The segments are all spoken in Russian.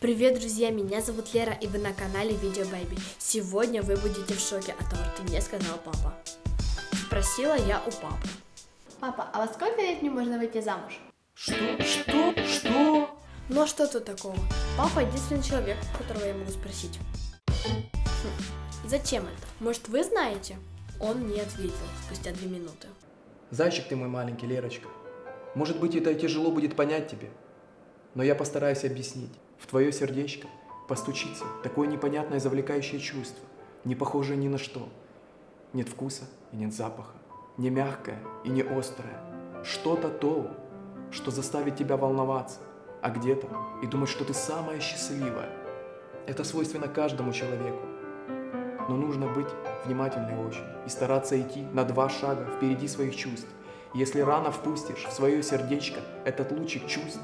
Привет, друзья, меня зовут Лера, и вы на канале Видео Бэйби. Сегодня вы будете в шоке от того, что мне сказал папа. Спросила я у папы. Папа, а во сколько лет мне можно выйти замуж? Что? Что? Что? Ну а что тут такого? Папа единственный человек, которого я могу спросить. Хм, Зачем это? Может, вы знаете? Он не ответил спустя две минуты. Зайчик ты мой маленький, Лерочка. Может быть, это тяжело будет понять тебе, но я постараюсь объяснить. В твое сердечко постучится такое непонятное завлекающее чувство, не похожее ни на что. Нет вкуса и нет запаха, не мягкое и не острое. Что-то то, что заставит тебя волноваться, а где-то и думать, что ты самая счастливая. Это свойственно каждому человеку. Но нужно быть внимательной очень и стараться идти на два шага впереди своих чувств. Если рано впустишь в свое сердечко этот лучик чувств,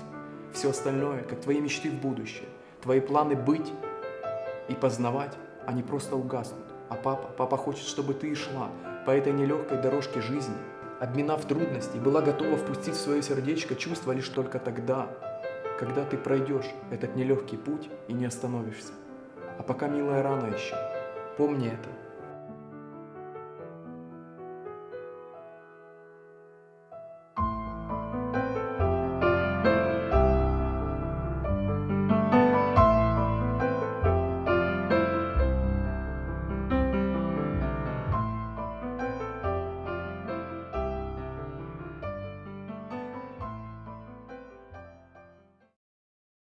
все остальное, как твои мечты в будущее, твои планы быть и познавать, они просто угаснут. А папа, папа хочет, чтобы ты шла по этой нелегкой дорожке жизни, обминав трудности, была готова впустить в свое сердечко чувства лишь только тогда, когда ты пройдешь этот нелегкий путь и не остановишься. А пока, милая, рано еще. Помни это